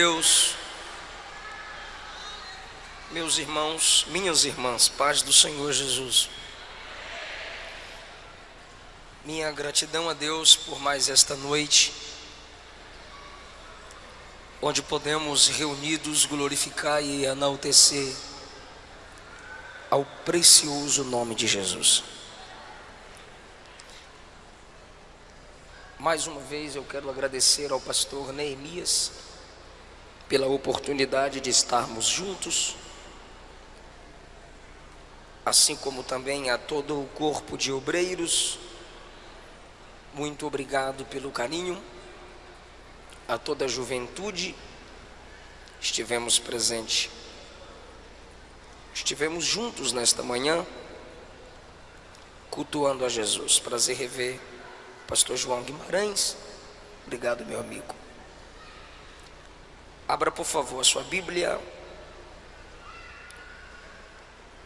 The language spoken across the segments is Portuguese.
Deus, meus irmãos, minhas irmãs, paz do Senhor Jesus. Minha gratidão a Deus por mais esta noite, onde podemos reunidos glorificar e enaltecer ao precioso nome de Jesus. Mais uma vez eu quero agradecer ao pastor Neemias pela oportunidade de estarmos juntos, assim como também a todo o corpo de obreiros. Muito obrigado pelo carinho, a toda a juventude. Estivemos presentes, estivemos juntos nesta manhã, cultuando a Jesus. Prazer rever Pastor João Guimarães. Obrigado, meu amigo. Abra, por favor, a sua Bíblia.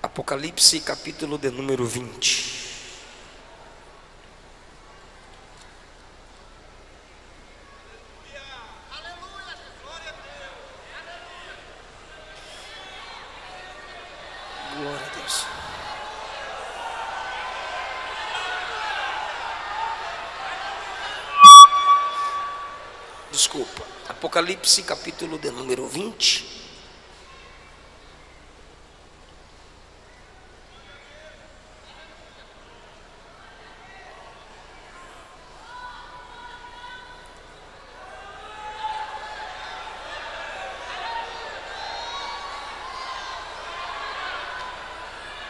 Apocalipse, capítulo de número 20. Apocalipse, capítulo de número 20.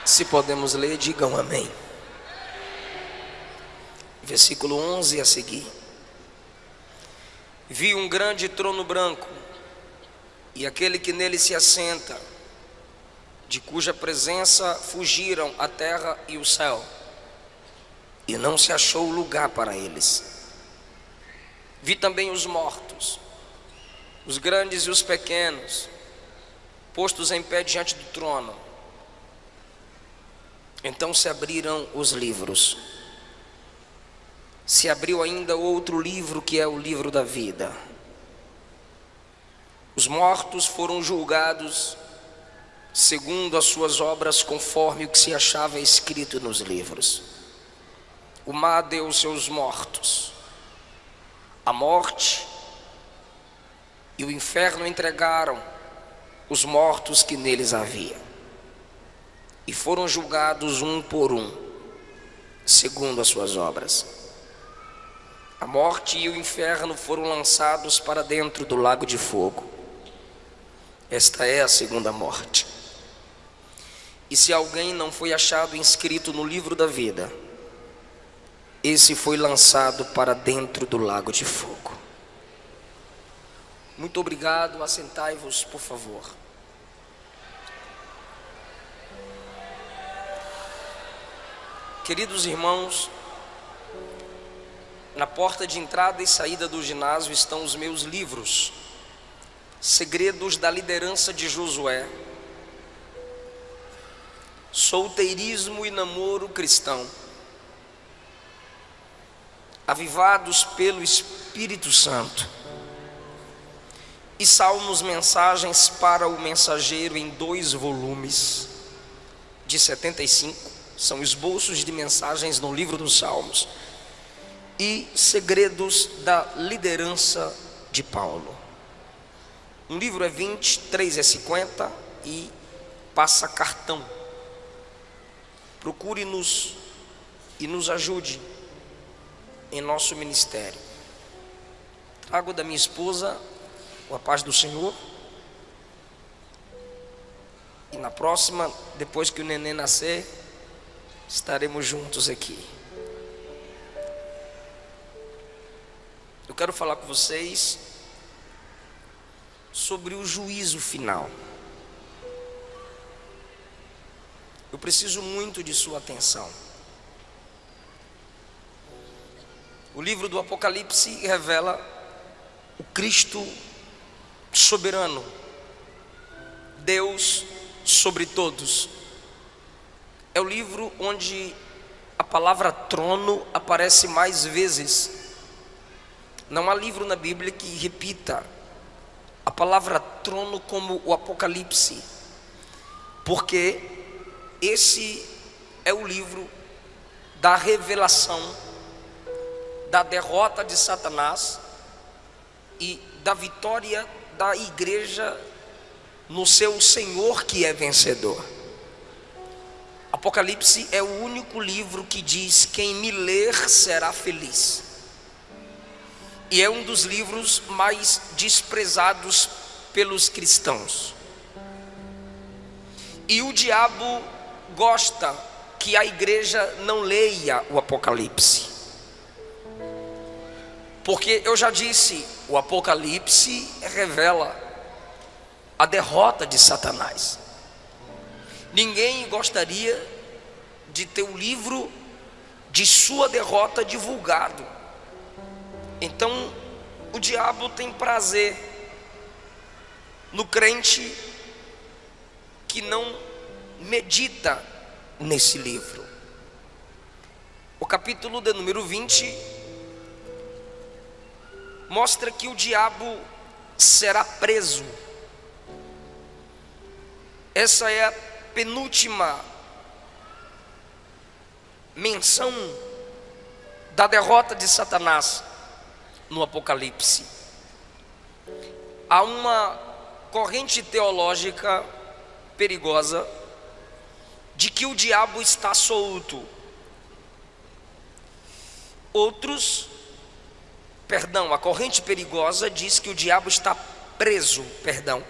Se podemos ler, digam amém. Versículo 11 a seguir. Vi um grande trono branco e aquele que nele se assenta, de cuja presença fugiram a terra e o céu, e não se achou lugar para eles. Vi também os mortos, os grandes e os pequenos, postos em pé diante do trono. Então se abriram os livros se abriu ainda outro livro que é o livro da vida. Os mortos foram julgados segundo as suas obras, conforme o que se achava escrito nos livros. O mar deu seus mortos, a morte e o inferno entregaram os mortos que neles havia, e foram julgados um por um, segundo as suas obras. A morte e o inferno foram lançados para dentro do lago de fogo. Esta é a segunda morte. E se alguém não foi achado inscrito no livro da vida, esse foi lançado para dentro do lago de fogo. Muito obrigado, assentai-vos, por favor. Queridos irmãos, na porta de entrada e saída do ginásio estão os meus livros, Segredos da Liderança de Josué, Solteirismo e Namoro Cristão, Avivados pelo Espírito Santo, e Salmos Mensagens para o Mensageiro em dois volumes, de 75, são esboços de mensagens no livro dos Salmos e Segredos da Liderança de Paulo. Um livro é 20, três é 50 e passa cartão. Procure-nos e nos ajude em nosso ministério. Trago da minha esposa a paz do Senhor. E na próxima, depois que o neném nascer, estaremos juntos aqui. Eu quero falar com vocês sobre o juízo final. Eu preciso muito de sua atenção. O livro do Apocalipse revela o Cristo soberano, Deus sobre todos. É o livro onde a palavra trono aparece mais vezes não há livro na Bíblia que repita a palavra trono como o Apocalipse, porque esse é o livro da revelação da derrota de Satanás e da vitória da igreja no seu Senhor que é vencedor. Apocalipse é o único livro que diz: quem me ler será feliz. E é um dos livros mais desprezados pelos cristãos. E o diabo gosta que a igreja não leia o Apocalipse. Porque eu já disse, o Apocalipse revela a derrota de Satanás. Ninguém gostaria de ter o livro de sua derrota divulgado. Então, o diabo tem prazer no crente que não medita nesse livro. O capítulo de número 20 mostra que o diabo será preso. Essa é a penúltima menção da derrota de Satanás no Apocalipse. Há uma corrente teológica perigosa de que o diabo está solto. Outros, perdão, a corrente perigosa diz que o diabo está preso, perdão,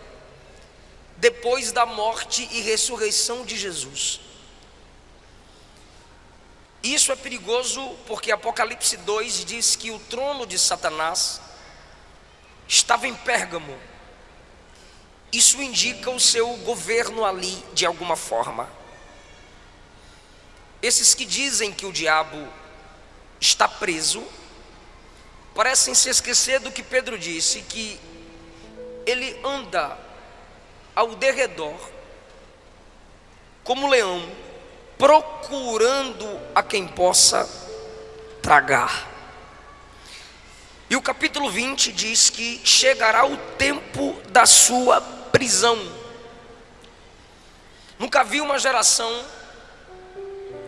depois da morte e ressurreição de Jesus. Isso é perigoso porque Apocalipse 2 diz que o trono de Satanás estava em Pérgamo. Isso indica o seu governo ali de alguma forma. Esses que dizem que o diabo está preso, parecem se esquecer do que Pedro disse, que ele anda ao derredor, como leão, procurando a quem possa tragar. E o capítulo 20 diz que chegará o tempo da sua prisão. Nunca vi uma geração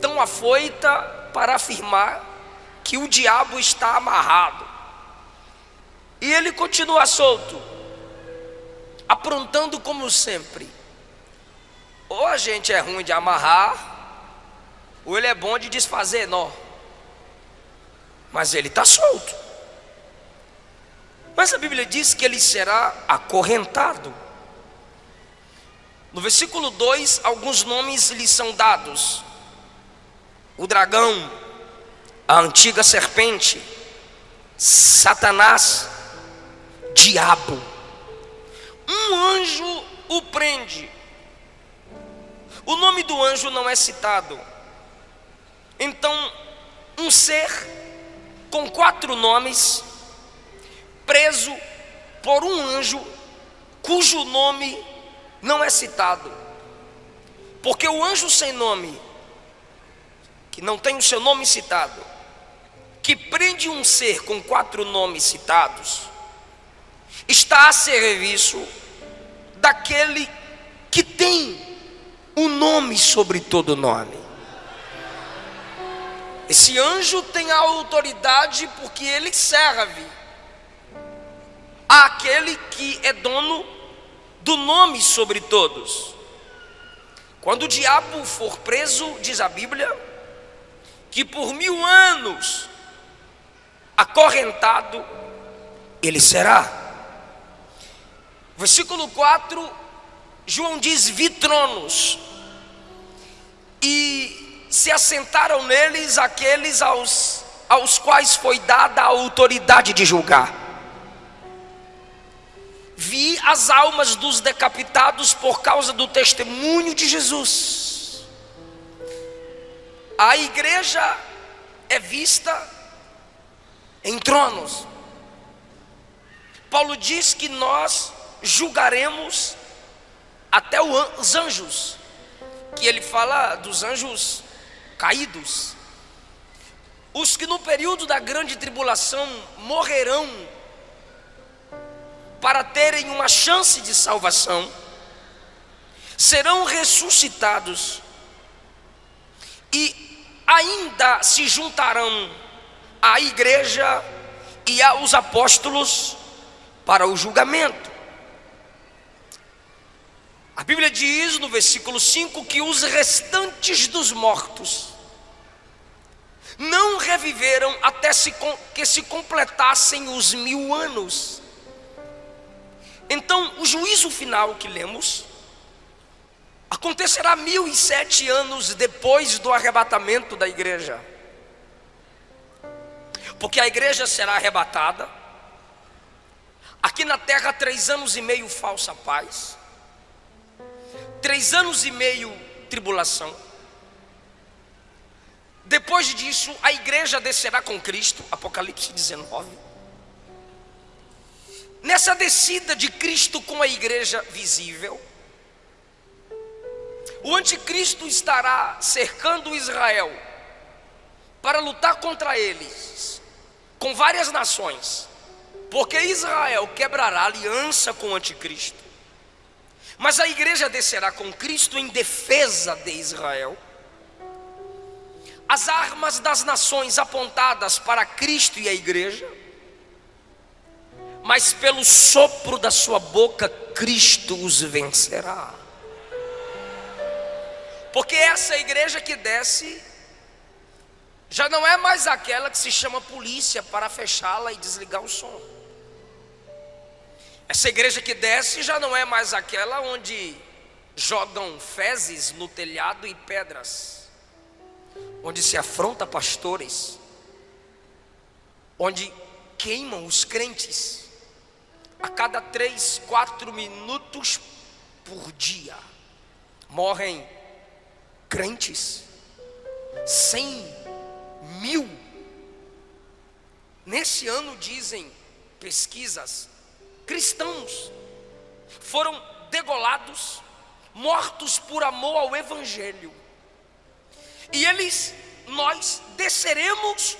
tão afoita para afirmar que o diabo está amarrado. E ele continua solto, aprontando como sempre. Ou a gente é ruim de amarrar, ou ele é bom de desfazer nó. Mas ele está solto. Mas a Bíblia diz que ele será acorrentado. No versículo 2, alguns nomes lhe são dados: o dragão, a antiga serpente, Satanás, diabo. Um anjo o prende. O nome do anjo não é citado. Então, um ser com quatro nomes, preso por um anjo, cujo nome não é citado. Porque o anjo sem nome, que não tem o seu nome citado, que prende um ser com quatro nomes citados, está a serviço daquele que tem um nome sobre todo nome. Esse anjo tem a autoridade porque ele serve àquele que é dono do nome sobre todos. Quando o diabo for preso, diz a Bíblia, que por mil anos acorrentado ele será. Versículo 4, João diz: vi tronos, e se assentaram neles aqueles aos, aos quais foi dada a autoridade de julgar. Vi as almas dos decapitados por causa do testemunho de Jesus. A igreja é vista em tronos. Paulo diz que nós julgaremos até os anjos, que ele fala dos anjos caídos, os que no período da grande tribulação morrerão para terem uma chance de salvação, serão ressuscitados e ainda se juntarão à igreja e aos apóstolos para o julgamento. A Bíblia diz no versículo 5 que os restantes dos mortos não reviveram até se, que se completassem os mil anos. Então, o juízo final que lemos acontecerá mil e sete anos depois do arrebatamento da igreja, porque a igreja será arrebatada. Aqui na terra, três anos e meio falsa paz, três anos e meio tribulação. Depois disso, a igreja descerá com Cristo, Apocalipse 19. Nessa descida de Cristo com a igreja visível, o anticristo estará cercando Israel para lutar contra eles, com várias nações, porque Israel quebrará aliança com o anticristo. Mas a igreja descerá com Cristo em defesa de Israel. As armas das nações apontadas para Cristo e a igreja, mas pelo sopro da sua boca, Cristo os vencerá. Porque essa igreja que desce já não é mais aquela que se chama polícia para fechá-la e desligar o som. Essa igreja que desce já não é mais aquela onde jogam fezes no telhado e pedras, onde se afronta pastores, onde queimam os crentes a cada três, quatro minutos por dia. Morrem crentes, cem mil. Nesse ano, dizem pesquisas, cristãos foram degolados, mortos por amor ao Evangelho. E eles, nós desceremos,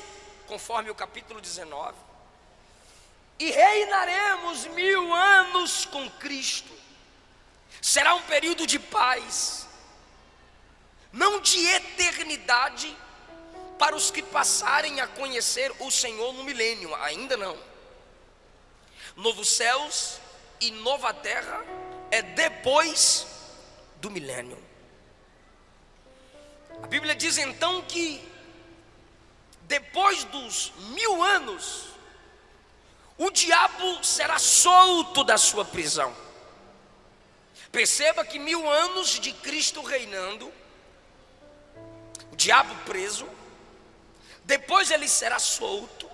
conforme o capítulo 19, e reinaremos mil anos com Cristo. Será um período de paz, não de eternidade para os que passarem a conhecer o Senhor no milênio, ainda não. Novos céus e nova terra é depois do milênio. A Bíblia diz então que depois dos mil anos, o diabo será solto da sua prisão. Perceba que mil anos de Cristo reinando o diabo preso, depois ele será solto,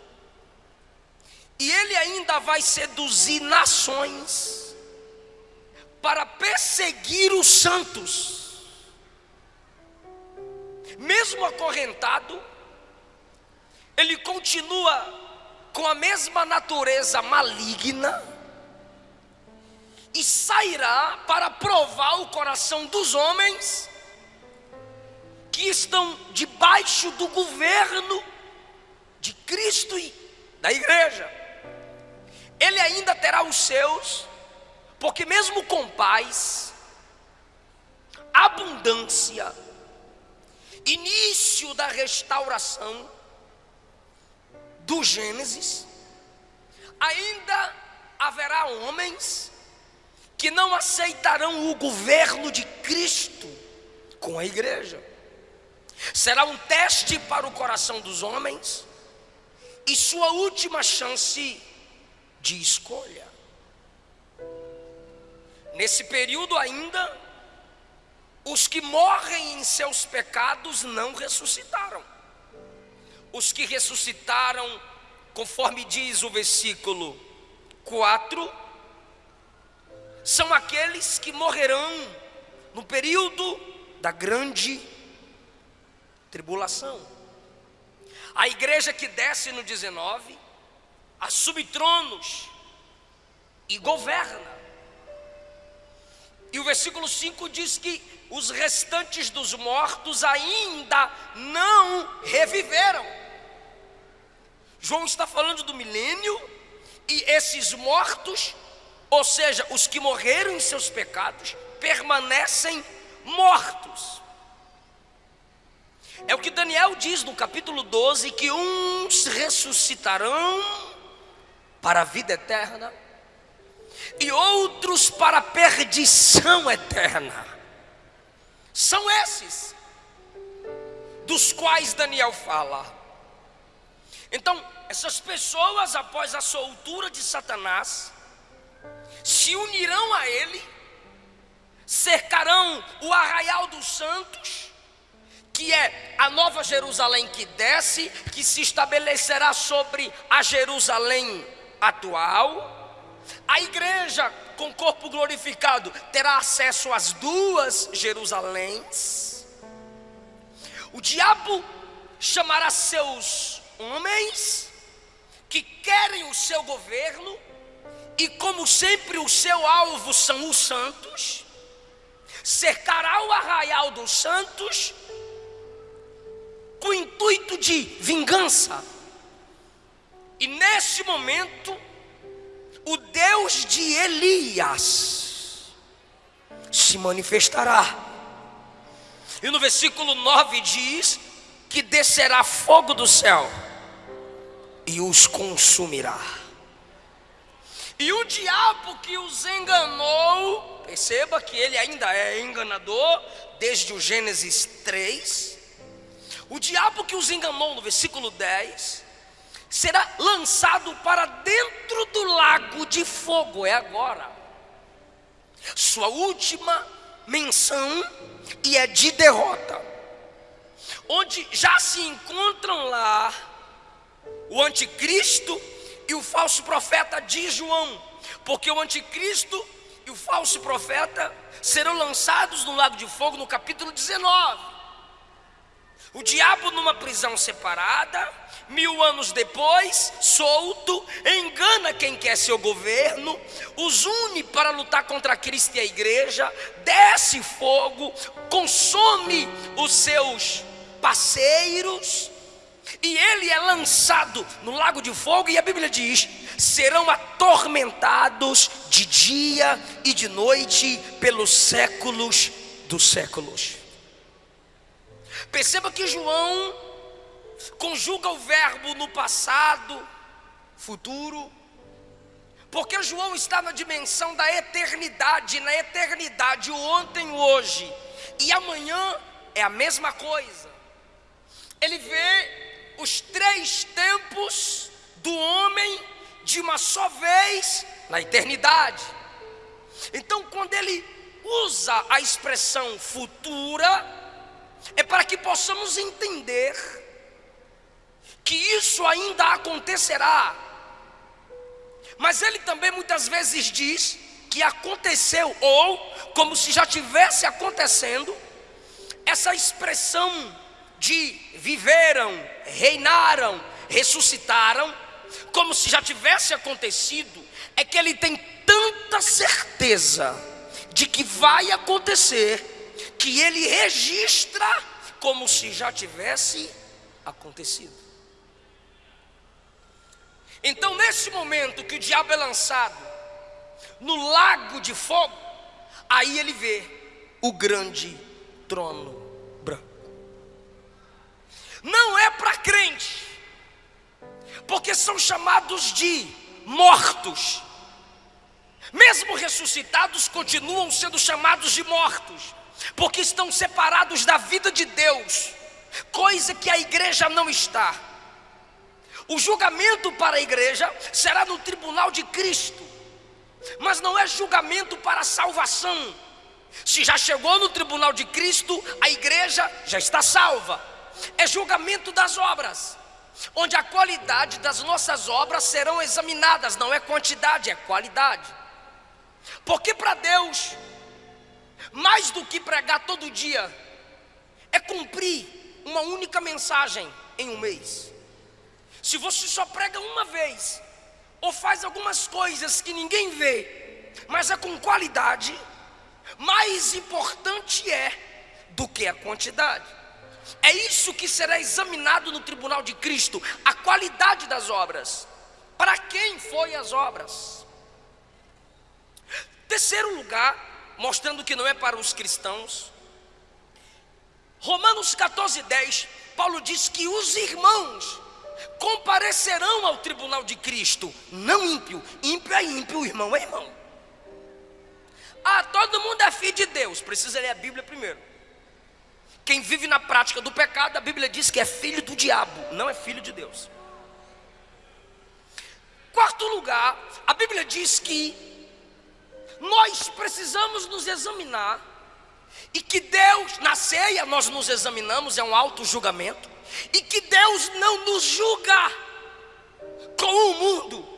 e ele ainda vai seduzir nações para perseguir os santos, mesmo acorrentado, ele continua com a mesma natureza maligna e sairá para provar o coração dos homens que estão debaixo do governo de Cristo e da igreja. Ele ainda terá os seus, porque mesmo com paz, abundância, início da restauração do Gênesis, ainda haverá homens que não aceitarão o governo de Cristo com a igreja. Será um teste para o coração dos homens e sua última chance de escolha. Nesse período ainda, os que morrem em seus pecados não ressuscitaram. Os que ressuscitaram, conforme diz o versículo 4, são aqueles que morrerão no período da grande tribulação. A igreja que desce no 19 assume tronos e governa. E o versículo 5 diz que os restantes dos mortos ainda não reviveram. João está falando do milênio e esses mortos Ou seja, os que morreram em seus pecados permanecem mortos. É o que Daniel diz no capítulo 12: que uns ressuscitarão para a vida eterna e outros para a perdição eterna. São esses dos quais Daniel fala. Então, essas pessoas, após a soltura de Satanás, se unirão a ele, cercarão o arraial dos santos, que é a nova Jerusalém que desce, que se estabelecerá sobre a Jerusalém atual. A igreja com corpo glorificado terá acesso às duas Jerusaléns. O diabo chamará seus homens que querem o seu governo e como sempre o seu alvo são os santos, cercará o arraial dos santos com o intuito de vingança. E nesse momento, o Deus de Elias se manifestará. E no versículo 9 diz que descerá fogo do céu e os consumirá. E o diabo que os enganou, perceba que ele ainda é enganador, desde o Gênesis 3. O diabo que os enganou, no versículo 10, será lançado para dentro do lago de fogo, é agora. Sua última menção e é de derrota, onde já se encontram lá o anticristo e o falso profeta de João, porque o anticristo e o falso profeta serão lançados no lago de fogo no capítulo 19. O diabo numa prisão separada, mil anos depois, solto, engana quem quer seu governo, os une para lutar contra Cristo e a igreja, desce fogo, consome os seus parceiros, e ele é lançado no lago de fogo, e a Bíblia diz: serão atormentados de dia e de noite pelos séculos dos séculos. Perceba que João conjuga o verbo no passado, futuro, porque João está na dimensão da eternidade, na eternidade, o ontem, o hoje, e amanhã é a mesma coisa. Ele vê os três tempos do homem de uma só vez na eternidade. Então, quando ele usa a expressão futura, é para que possamos entender que isso ainda acontecerá. Mas ele também muitas vezes diz que aconteceu, ou como se já tivesse acontecendo, essa expressão de viveram, reinaram, ressuscitaram, como se já tivesse acontecido, é que ele tem tanta certeza de que vai acontecer, que ele registra como se já tivesse acontecido. Então, nesse momento que o diabo é lançado no lago de fogo, aí ele vê o grande trono não é para crente, porque são chamados de mortos. Mesmo ressuscitados, continuam sendo chamados de mortos, porque estão separados da vida de Deus, coisa que a igreja não está. O julgamento para a igreja será no tribunal de Cristo, mas não é julgamento para salvação. Se já chegou no tribunal de Cristo, a igreja já está salva é julgamento das obras, onde a qualidade das nossas obras serão examinadas, não é quantidade, é qualidade. Porque para Deus, mais do que pregar todo dia, é cumprir uma única mensagem em um mês. Se você só prega uma vez, ou faz algumas coisas que ninguém vê, mas é com qualidade, mais importante é do que a quantidade. É isso que será examinado no tribunal de Cristo, a qualidade das obras. Para quem foi as obras? Terceiro lugar, mostrando que não é para os cristãos. Romanos 14, 10, Paulo diz que os irmãos comparecerão ao tribunal de Cristo, não ímpio. Ímpio é ímpio, irmão é irmão. Ah, todo mundo é filho de Deus, precisa ler a Bíblia primeiro. Quem vive na prática do pecado, a Bíblia diz que é filho do diabo, não é filho de Deus. Quarto lugar, a Bíblia diz que nós precisamos nos examinar e que Deus, na ceia nós nos examinamos, é um auto julgamento, e que Deus não nos julga com o mundo.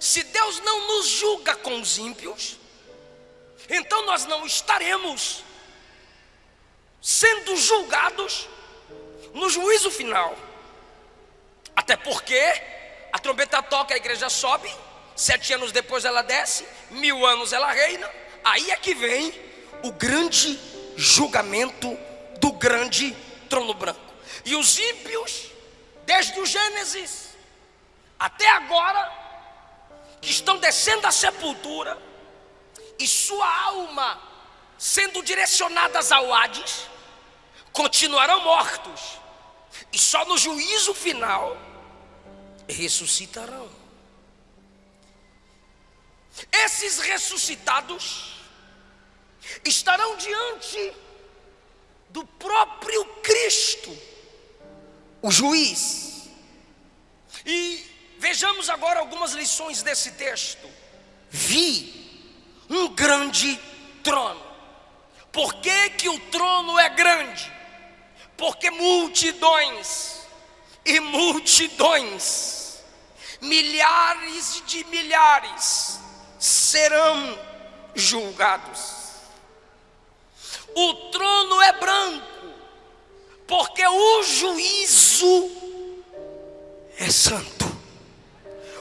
Se Deus não nos julga com os ímpios, então nós não estaremos sendo julgados no juízo final. Até porque a trombeta toca, a igreja sobe, sete anos depois ela desce, mil anos ela reina, aí é que vem o grande julgamento do grande trono branco. E os ímpios, desde o Gênesis até agora, que estão descendo à sepultura, e sua alma sendo direcionadas ao Hades, continuarão mortos, e só no juízo final ressuscitarão. Esses ressuscitados estarão diante do próprio Cristo, o juiz. E vejamos agora algumas lições desse texto. Vi um grande trono. Por que, que o trono é grande? Porque multidões e multidões, milhares de milhares, serão julgados. O trono é branco, porque o juízo é santo.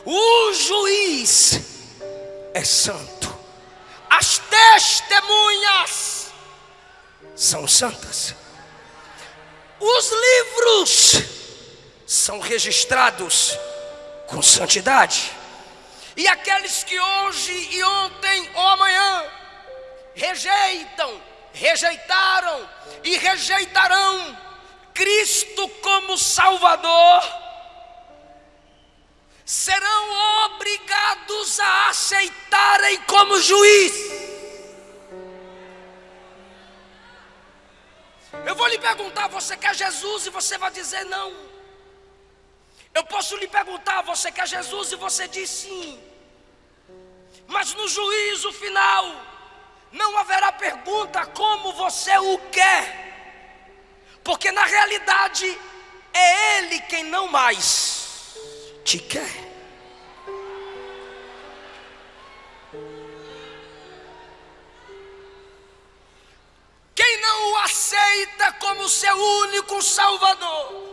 O juiz é santo. As testemunhas são santas. Os livros são registrados com santidade. E aqueles que hoje e ontem ou amanhã rejeitam, rejeitaram e rejeitarão Cristo como Salvador, serão obrigados a aceitarem como juiz. Eu vou lhe perguntar: você quer Jesus? E você vai dizer não. Eu posso lhe perguntar: você quer Jesus? E você diz sim. Mas no juízo final, não haverá pergunta como você o quer, porque na realidade é Ele quem não mais te quer. Quem não o aceita como seu único Salvador,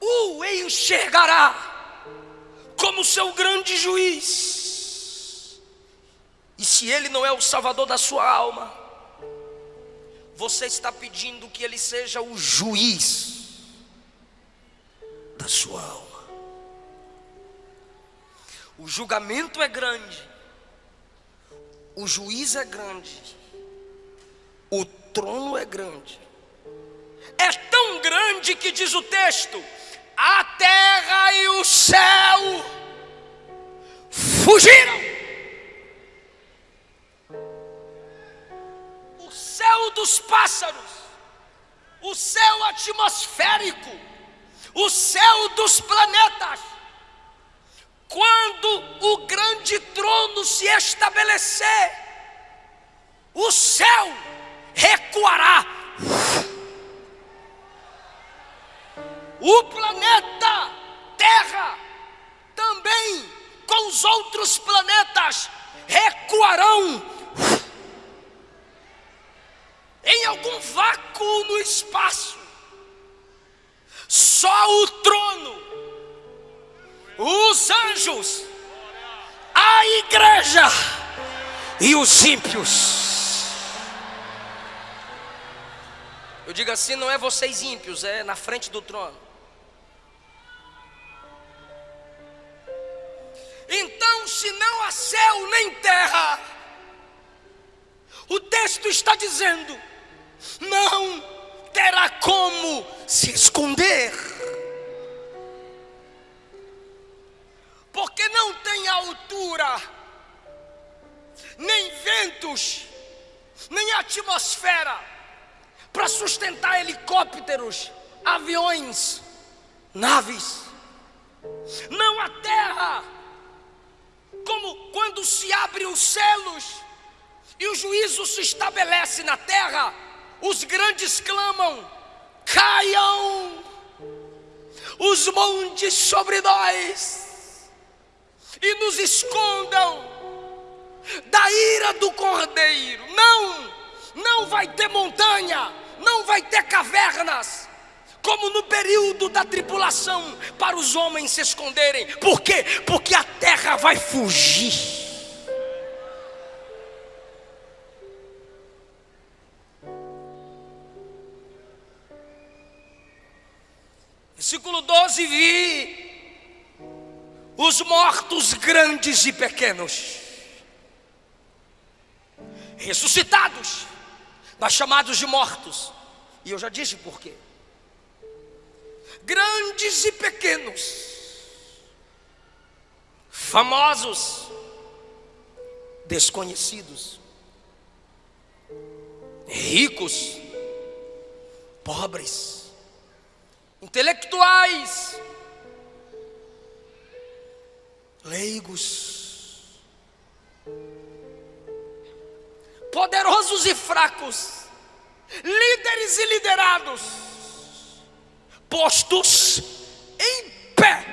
o enxergará como seu grande juiz. E se ele não é o salvador da sua alma, você está pedindo que ele seja o juiz da sua alma. O julgamento é grande, o juiz é grande, o trono é grande. É tão grande que diz o texto: a terra e o céu fugiram. Céu dos pássaros, o céu atmosférico, o céu dos planetas. Quando o grande trono se estabelecer, o céu recuará o planeta Terra também com os outros planetas recuarão em algum vácuo no espaço. Só o trono, os anjos, a igreja e os ímpios. Eu digo assim, não é vocês ímpios, é na frente do trono. Então se não há céu nem terra. O texto está dizendo: não terá como se esconder, porque não tem altura, nem ventos, nem atmosfera para sustentar helicópteros, aviões, naves. Não há terra, como quando se abrem os celos e o juízo se estabelece na terra, os grandes clamam: caiam os montes sobre nós e nos escondam da ira do cordeiro. Não, não vai ter montanha, não vai ter cavernas. Como no período da tripulação, para os homens se esconderem, por quê? Porque a terra vai fugir. Versículo 12: Vi os mortos grandes e pequenos, ressuscitados, mas chamados de mortos, e eu já disse por quê. Grandes e pequenos, famosos, desconhecidos, ricos, pobres, intelectuais, leigos, poderosos e fracos, líderes e liderados, postos em pé,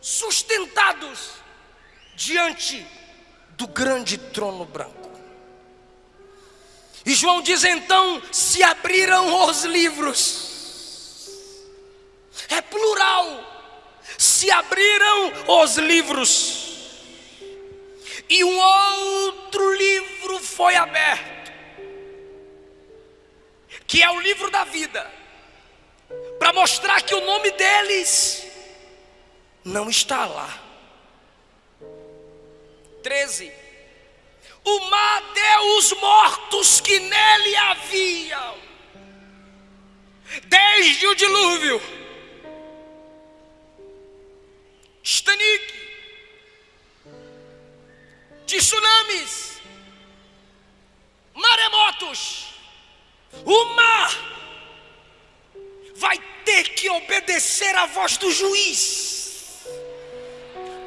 sustentados diante do grande trono branco. E João diz então: se abriram os livros, é plural, se abriram os livros, e um outro livro foi aberto, que é o livro da vida, para mostrar que o nome deles não está lá. 13 o mar deu os mortos que nele haviam, desde o dilúvio, Stanik, tsunamis, maremotos, o mar vai ter que obedecer à voz do juiz,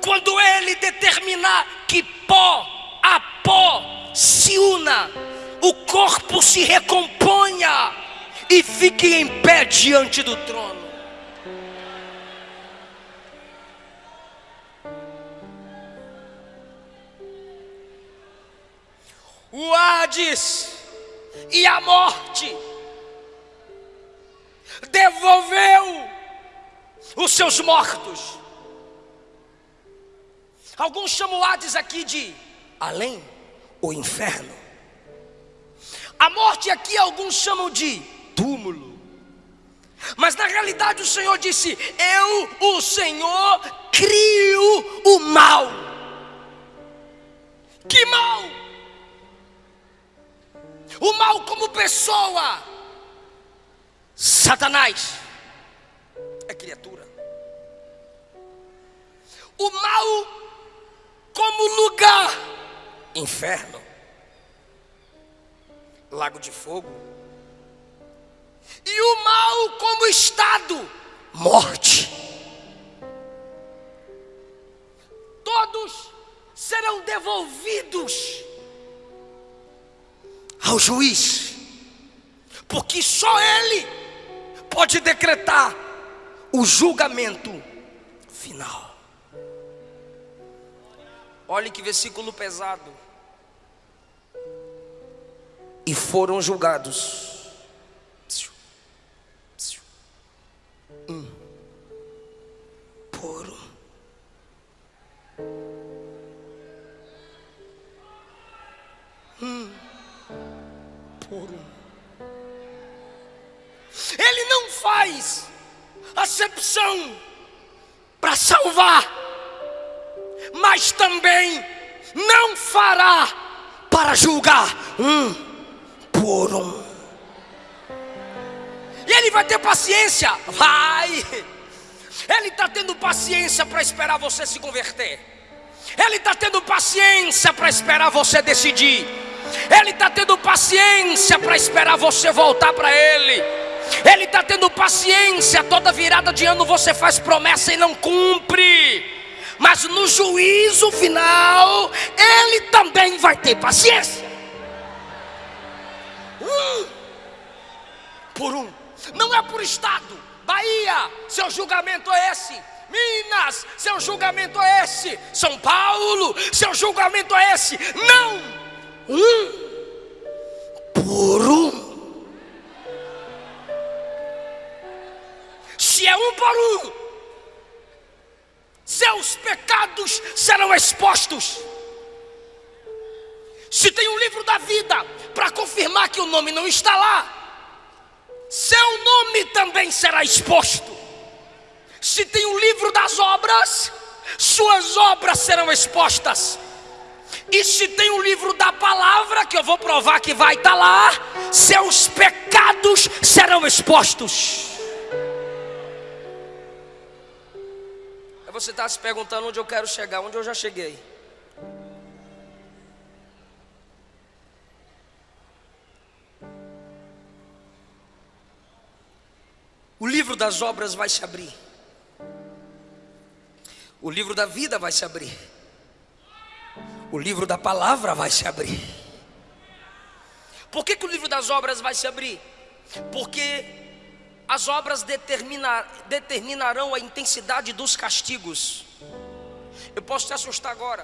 quando ele determinar que pó a pó se una, o corpo se recomponha e fique em pé diante do trono. O Hades e a morte devolveu os seus mortos. Alguns chamam Hades aqui de além, o inferno. A morte aqui alguns chamam de túmulo. Mas na realidade o Senhor disse: Eu, o Senhor, crio o mal. Que mal? O mal como pessoa. Satanás é criatura. O mal como lugar inferno, lago de fogo, e o mal como estado, morte. Todos serão devolvidos ao juiz, porque só ele pode decretar o julgamento final. Olhe que versículo pesado e foram julgados. Um por um. Um por um. Ele não faz acepção para salvar, mas também não fará para julgar um ter paciência, vai. Ele está tendo paciência para esperar você se converter. Ele está tendo paciência para esperar você decidir. Ele está tendo paciência para esperar você voltar para Ele. Ele está tendo paciência. Toda virada de ano você faz promessa e não cumpre. Mas no juízo final, Ele também vai ter paciência. Um por um, não é por estado. Bahia, seu julgamento é esse. Minas, seu julgamento é esse. São Paulo, seu julgamento é esse. Não, um por um. Se é um por um, seus pecados serão expostos. Se tem um livro da vida para confirmar que o nome não está lá, seu nome também será exposto. Se tem um livro das obras, suas obras serão expostas. E se tem um livro da palavra, que eu vou provar que vai estar lá, seus pecados serão expostos. você está se perguntando onde eu quero chegar, onde eu já cheguei. O livro das obras vai se abrir. O livro da vida vai se abrir. O livro da palavra vai se abrir. Por que, que o livro das obras vai se abrir? Porque as obras determinar, determinarão a intensidade dos castigos. Eu posso te assustar agora.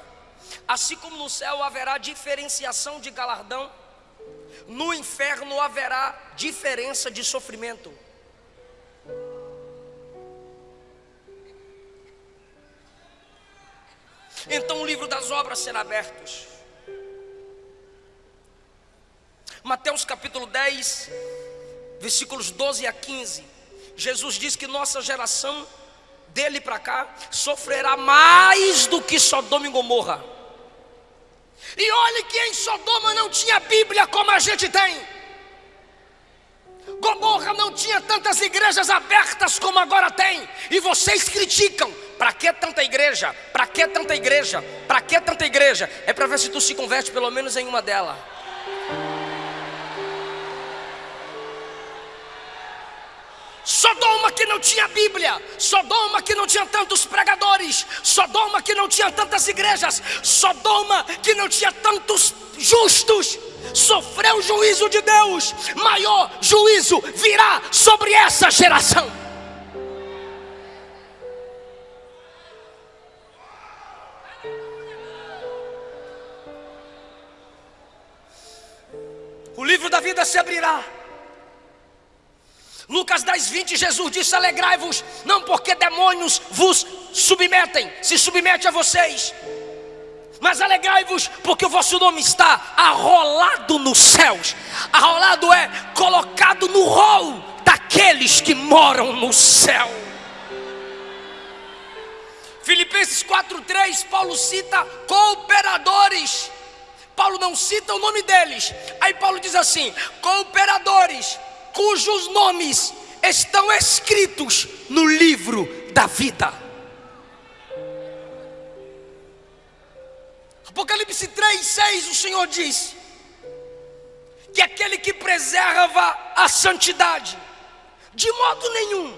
Assim como no céu haverá diferenciação de galardão, no inferno haverá diferença de sofrimento. Então o livro das obras será aberto. Mateus capítulo 10, versículos 12 a 15, Jesus diz que nossa geração, dele para cá, sofrerá mais do que Sodoma e Gomorra. E olhe que em Sodoma não tinha Bíblia como a gente tem. Gomorra não tinha tantas igrejas abertas como agora tem. E vocês criticam. Para que tanta igreja? Para que tanta igreja? Para que tanta igreja? É para ver se tu se converte pelo menos em uma delas. Sodoma que não tinha Bíblia, Sodoma que não tinha tantos pregadores, Sodoma que não tinha tantas igrejas, Sodoma que não tinha tantos justos, sofreu o juízo de Deus, maior juízo virá sobre essa geração. O livro da vida se abrirá. Lucas 10, 20, Jesus disse: Alegrai-vos, não porque demônios vos submetem, se submete a vocês, mas alegrai-vos, porque o vosso nome está arrolado nos céus. Arrolado é colocado no rol daqueles que moram no céu. Filipenses 4:3, Paulo cita cooperadores. Paulo não cita o nome deles. Aí Paulo diz assim: cooperadores cujos nomes estão escritos no livro da vida. Apocalipse 3, 6, o Senhor diz que aquele que preserva a santidade, de modo nenhum,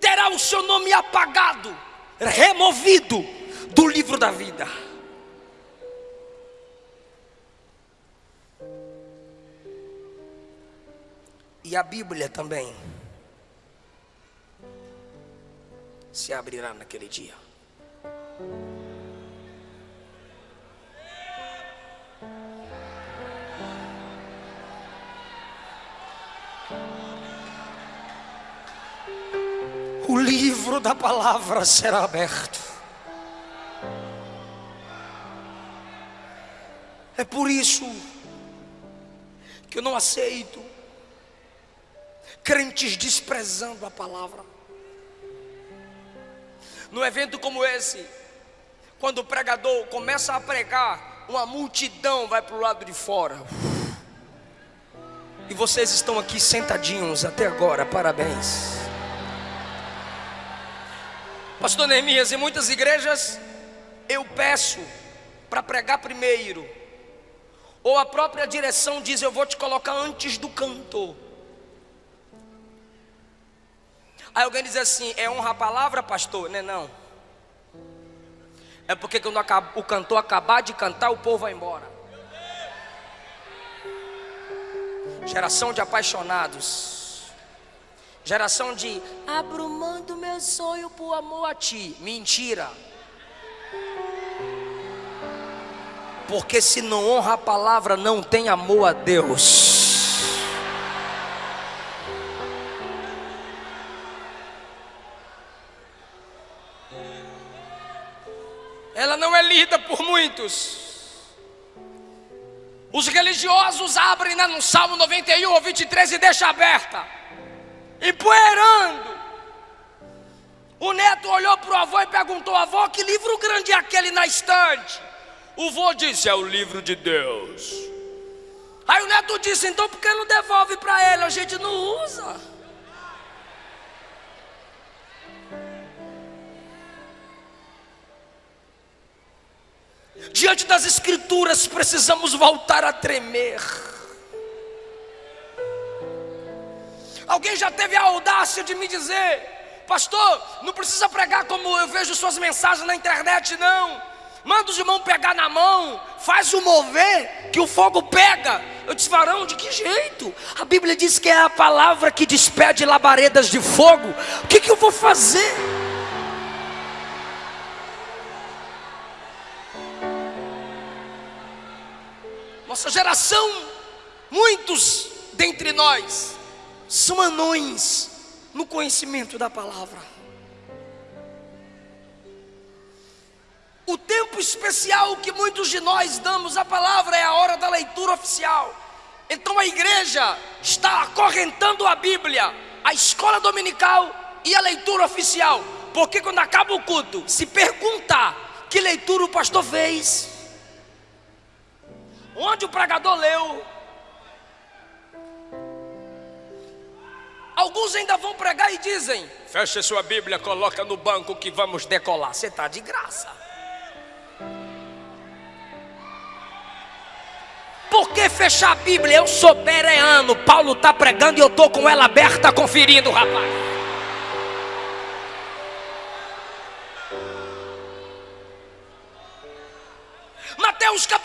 terá o seu nome apagado, removido do livro da vida. E a Bíblia também se abrirá naquele dia. O livro da palavra será aberto. É por isso que eu não aceito crentes desprezando a palavra. num evento como esse, quando o pregador começa a pregar, uma multidão vai para o lado de fora. E vocês estão aqui sentadinhos até agora, parabéns. Pastor Neemias, em muitas igrejas eu peço para pregar primeiro, ou a própria direção diz: Eu vou te colocar antes do cantor. Aí alguém diz assim: É honra a palavra, pastor? Não é não. É porque quando o cantor acabar de cantar, o povo vai embora. Geração de apaixonados. Geração de abro mão do meu sonho por amor a ti. Mentira. Porque se não honra a palavra, não tem amor a Deus. Os religiosos abrem né, no Salmo 91 ou 23 e deixa aberta, empoeirando. O neto olhou para o avô e perguntou: Avô, que livro grande é aquele na estante? O vô disse: É o livro de Deus. Aí o neto disse: Então por que não devolve para ele? A gente não usa. Diante das Escrituras, precisamos voltar a tremer. Alguém já teve a audácia de me dizer, pastor, não precisa pregar como eu vejo suas mensagens na internet, não. Manda os irmãos pegar na mão, faz o mover, que o fogo pega. Eu disse, varão, de que jeito? A Bíblia diz que é a palavra que despede labaredas de fogo. O que, que eu vou fazer? Nossa geração, muitos dentre nós são anões no conhecimento da palavra. O tempo especial que muitos de nós damos à palavra é a hora da leitura oficial. Então a igreja está acorrentando a Bíblia, a escola dominical e a leitura oficial. Porque quando acaba o culto, se perguntar que leitura o pastor fez, onde o pregador leu. Alguns ainda vão pregar e dizem: Feche sua Bíblia, coloca no banco que vamos decolar. Você está de graça. Por que fechar a Bíblia? Eu sou bereano. Paulo está pregando e eu estou com ela aberta conferindo, rapaz.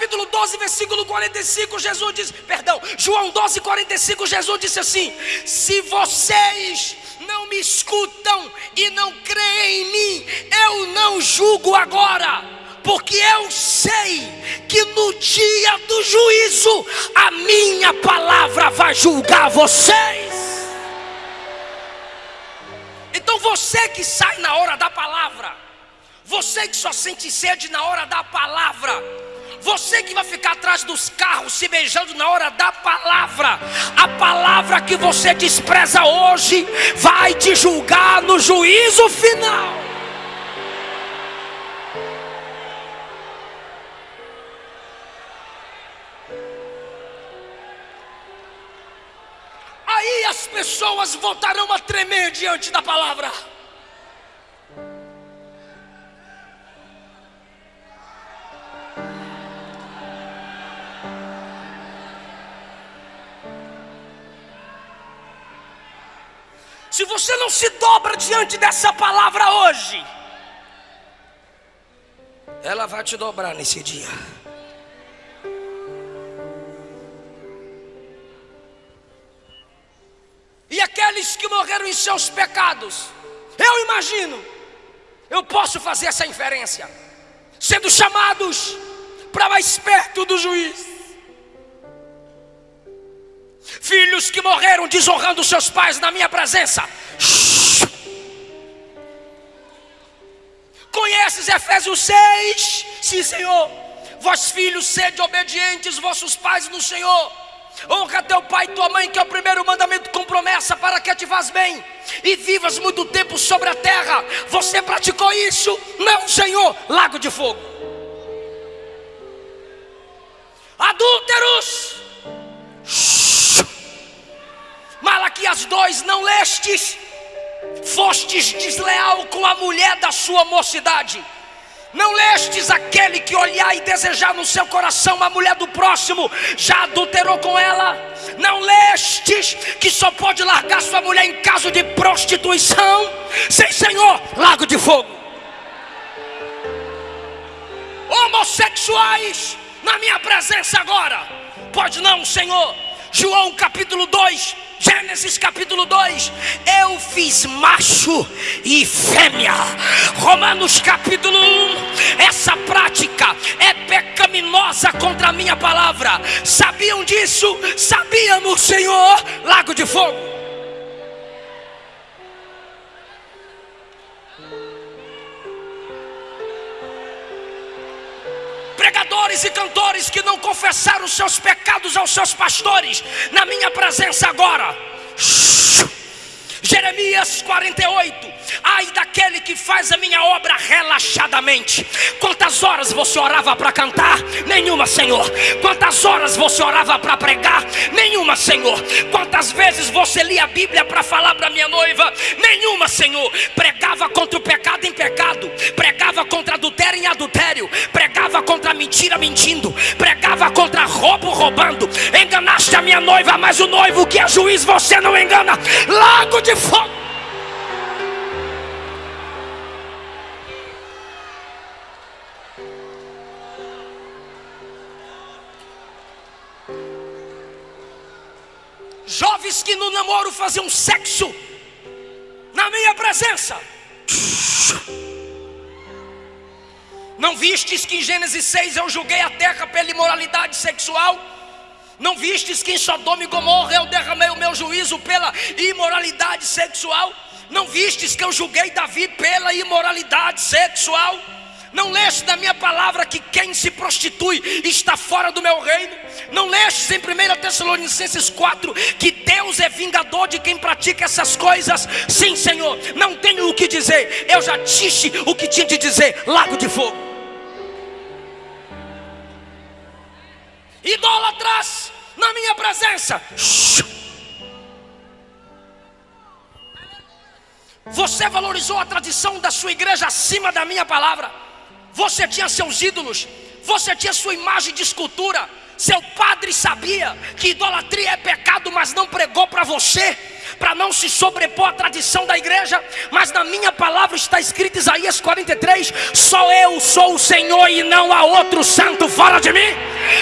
Capítulo 12, versículo 45, Jesus diz, perdão, João 12, 45, Jesus disse assim: Se vocês não me escutam e não creem em mim, eu não julgo agora, porque eu sei que no dia do juízo a minha palavra vai julgar vocês. Então você que sai na hora da palavra, você que só sente sede na hora da palavra, você que vai ficar atrás dos carros se beijando na hora da palavra, a palavra que você despreza hoje vai te julgar no juízo final. Aí as pessoas voltarão a tremer diante da palavra. Se você não se dobra diante dessa palavra hoje, ela vai te dobrar nesse dia. E aqueles que morreram em seus pecados, eu imagino, eu posso fazer essa inferência, sendo chamados para mais perto do juiz. Filhos que morreram desonrando seus pais na minha presença. Conheces Efésios 6? Sim, Senhor. Vós filhos, sede obedientes, vossos pais no Senhor. Honra teu pai e tua mãe, que é o primeiro mandamento com promessa para que te vás bem e vivas muito tempo sobre a terra. Você praticou isso? Não, Senhor. Lago de fogo. Adúlteros. Malaquias 2: Não lestes, fostes desleal com a mulher da sua mocidade não lestes aquele que olhar e desejar no seu coração a mulher do próximo, já adulterou com ela? Não lestes que só pode largar sua mulher em caso de prostituição? Sem Senhor, lago de fogo. Homossexuais, na minha presença agora, pode não, Senhor. João capítulo 2, Gênesis capítulo 2, eu fiz macho e fêmea. Romanos capítulo 1, essa prática é pecaminosa contra a minha palavra. Sabiam disso? Sabíamos, Senhor, lago de fogo. Pregadores e cantores que não confessaram os seus pecados aos seus pastores, na minha presença agora. Jeremias 48. Ai daquele que faz a minha obra relaxadamente. Quantas horas você orava para cantar? Nenhuma, Senhor. Quantas horas você orava para pregar? Nenhuma, Senhor. Quantas vezes você lia a Bíblia para falar para minha noiva? Nenhuma, Senhor. Pregava contra o pecado em pecado, pregava contra adultério em adultério, pregava contra mentira mentindo, pregava contra roubo roubando. Enganaste a minha noiva, mas o noivo que é juiz você não engana. Lago de fogo. Jovens que no namoro faziam sexo na minha presença. Não vistes que em Gênesis 6 eu julguei a terra pela imoralidade sexual? Não vistes que em Sodoma e Gomorra eu derramei o meu juízo pela imoralidade sexual? Não vistes que eu julguei Davi pela imoralidade sexual? Não leste na minha palavra que quem se prostitui está fora do meu reino? Não lestes em 1 Tessalonicenses 4 que Deus é vingador de quem pratica essas coisas? Sim, Senhor, não tenho o que dizer, eu já disse o que tinha de dizer, lago de fogo. Idólatras na minha presença. Você valorizou a tradição da sua igreja acima da minha palavra. Você tinha seus ídolos, você tinha sua imagem de escultura. Seu padre sabia que idolatria é pecado, mas não pregou para você, para não se sobrepor à tradição da igreja. Mas na minha palavra está escrito Isaías 43: Só eu sou o Senhor e não há outro santo fora de mim.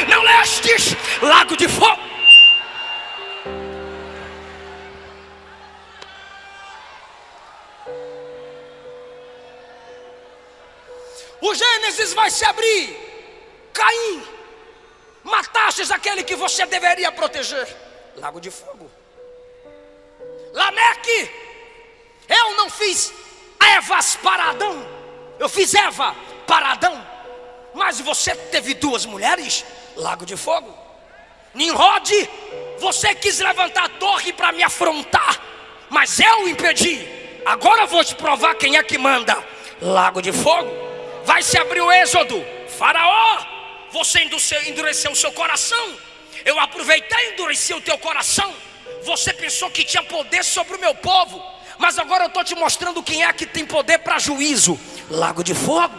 Não lestes lago de fogo. O Gênesis vai se abrir. Caim, matastes aquele que você deveria proteger. Lago de fogo. Lameque, eu não fiz Evas para Adão. Eu fiz Eva para Adão. Mas você teve duas mulheres. Lago de fogo. Nimrod, você quis levantar a torre para me afrontar. Mas eu impedi. Agora vou te provar quem é que manda. Lago de fogo vai se abrir o êxodo. Faraó, você endureceu o seu coração. Eu aproveitei e endureci o teu coração. Você pensou que tinha poder sobre o meu povo. Mas agora eu estou te mostrando quem é que tem poder para juízo. Lago de fogo.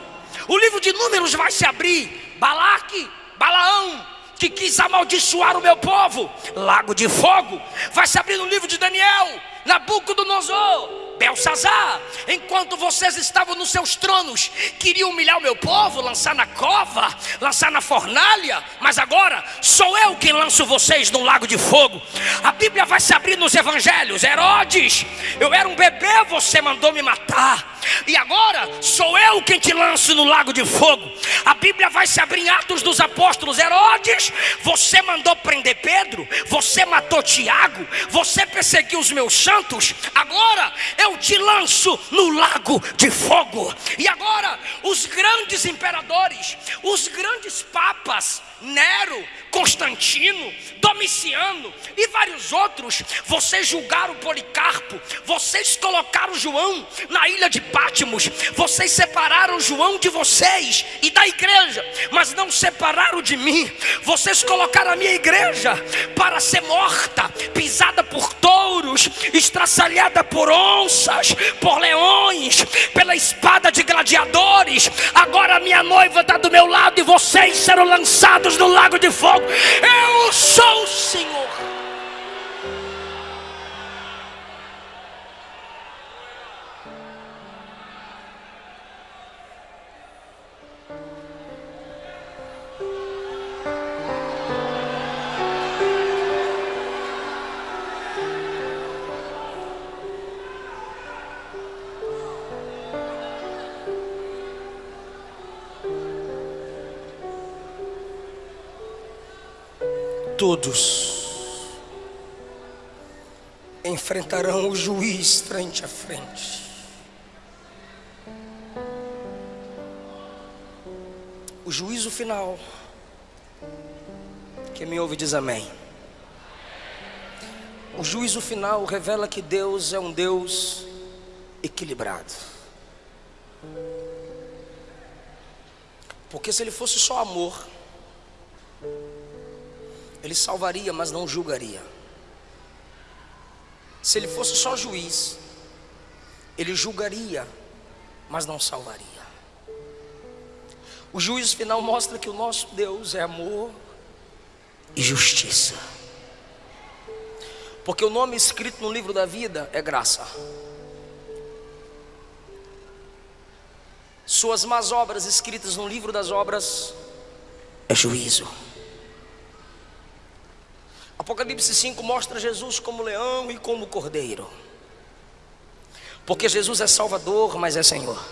O livro de números vai se abrir. Balaque, Balaão, que quis amaldiçoar o meu povo. Lago de fogo. Vai se abrir no livro de Daniel. Nabucodonosor Belsazar, enquanto vocês estavam nos seus tronos, queriam humilhar o meu povo, lançar na cova, lançar na fornalha, mas agora sou eu quem lanço vocês no lago de fogo. A Bíblia vai se abrir nos evangelhos. Herodes, eu era um bebê, você mandou me matar. E agora sou eu quem te lanço no lago de fogo. A Bíblia vai se abrir em Atos dos Apóstolos. Herodes, você mandou prender Pedro, você matou Tiago, você perseguiu os meus santos. Agora eu te lanço no lago de fogo. E agora os grandes imperadores, os grandes papas, Nero, Constantino, Domiciano e vários outros, vocês julgaram Policarpo, vocês colocaram João na ilha de Pátimos, vocês separaram João de vocês e da igreja, mas não separaram de mim. Vocês colocaram a minha igreja para ser morta, pisada por touros, estraçalhada por onças, por leões, pela espada de gladiadores. Agora minha noiva está do meu lado e vocês serão lançados no lago de fogo. Eu sou o Senhor. Todos enfrentarão o juiz frente a frente. O juízo final. Quem me ouve diz amém. O juízo final revela que Deus é um Deus equilibrado. Porque se ele fosse só amor, ele salvaria, mas não julgaria. Se ele fosse só juiz, ele julgaria, mas não salvaria. O juízo final mostra que o nosso Deus é amor e justiça. Porque o nome escrito no livro da vida é graça. Suas más obras escritas no livro das obras é juízo. Apocalipse 5 mostra Jesus como leão e como cordeiro. Porque Jesus é Salvador, mas é Senhor.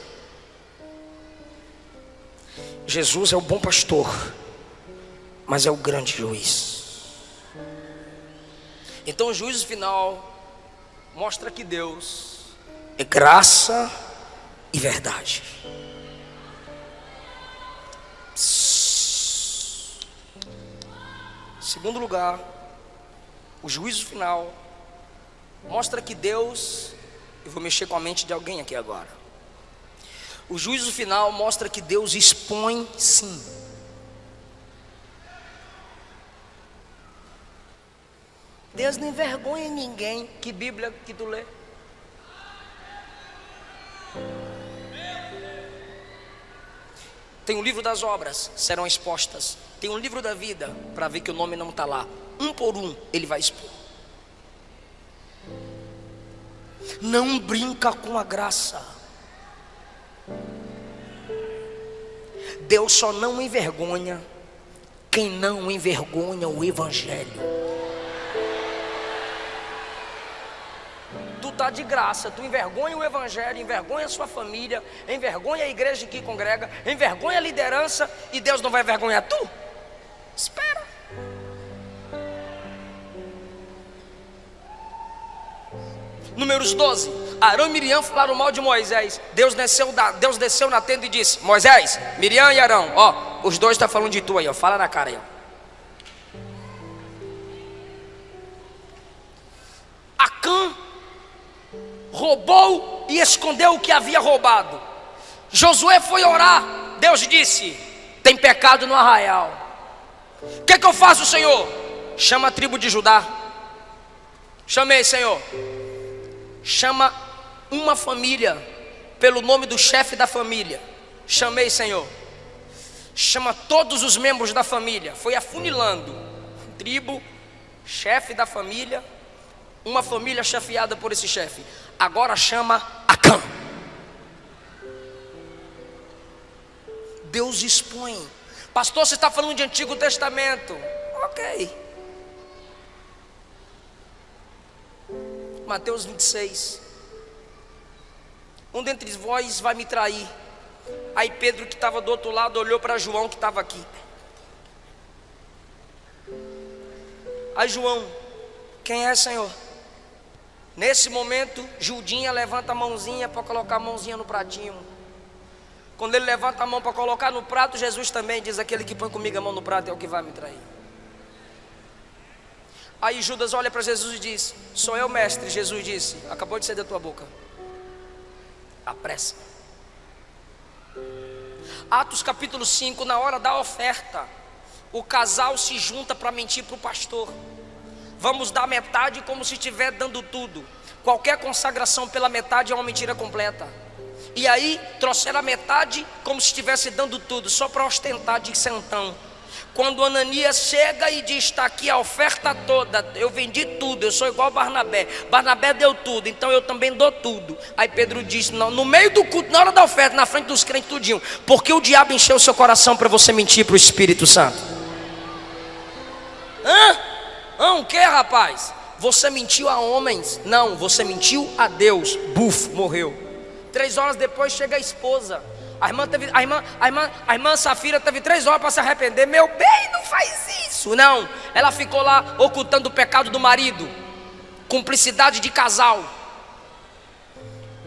Jesus é o bom pastor, mas é o grande juiz. Então o juízo final mostra que Deus é graça e verdade. Segundo lugar, o juízo final mostra que Deus, eu vou mexer com a mente de alguém aqui agora. O juízo final mostra que Deus expõe sim. Deus não envergonha ninguém. Que Bíblia que tu lê? Tem o livro das obras, serão expostas. Tem um livro da vida, para ver que o nome não está lá um por um, ele vai expor. Não brinca com a graça. Deus só não envergonha quem não envergonha o Evangelho. Tu tá de graça, tu envergonha o Evangelho, envergonha a sua família, envergonha a igreja que congrega, envergonha a liderança e Deus não vai envergonhar tu? Espera. Números 12. Arão e Miriam falaram mal de Moisés. Deus desceu, da, Deus desceu na tenda e disse: Moisés, Miriam e Arão, ó, os dois estão tá falando de tu aí, ó. Fala na cara aí, ó. Acã roubou e escondeu o que havia roubado. Josué foi orar. Deus disse: Tem pecado no arraial. O que, que eu faço, Senhor? Chama a tribo de Judá. Chamei, Senhor chama uma família pelo nome do chefe da família. Chamei, Senhor. Chama todos os membros da família. Foi afunilando. Tribo, chefe da família, uma família chefiada por esse chefe. Agora chama Acã. Deus expõe. Pastor, você está falando de Antigo Testamento. Ok. Mateus 26. Um dentre vós vai me trair. Aí Pedro, que estava do outro lado, olhou para João, que estava aqui. Aí João, quem é, Senhor? Nesse momento, Judinha levanta a mãozinha para colocar a mãozinha no pratinho. Quando ele levanta a mão para colocar no prato, Jesus também diz: Aquele que põe comigo a mão no prato é o que vai me trair. Aí Judas olha para Jesus e diz: Sou eu, mestre. Jesus disse: Acabou de sair da tua boca. Apressa. Atos capítulo 5, na hora da oferta, o casal se junta para mentir para o pastor. Vamos dar metade como se estiver dando tudo. Qualquer consagração pela metade é uma mentira completa. E aí trouxeram a metade como se estivesse dando tudo, só para ostentar de sentão. Quando Ananias chega e diz: Está aqui a oferta toda, eu vendi tudo, eu sou igual Barnabé. Barnabé deu tudo, então eu também dou tudo. Aí Pedro diz: Não, no meio do culto, na hora da oferta, na frente dos crentes, tudinho, porque o diabo encheu seu coração para você mentir para o Espírito Santo. Hã? Hã? O que, rapaz? Você mentiu a homens? Não, você mentiu a Deus. Buf, morreu. Três horas depois chega a esposa. A irmã, teve, a, irmã, a, irmã, a irmã Safira teve três horas para se arrepender. Meu bem, não faz isso. Não, ela ficou lá ocultando o pecado do marido. Cumplicidade de casal.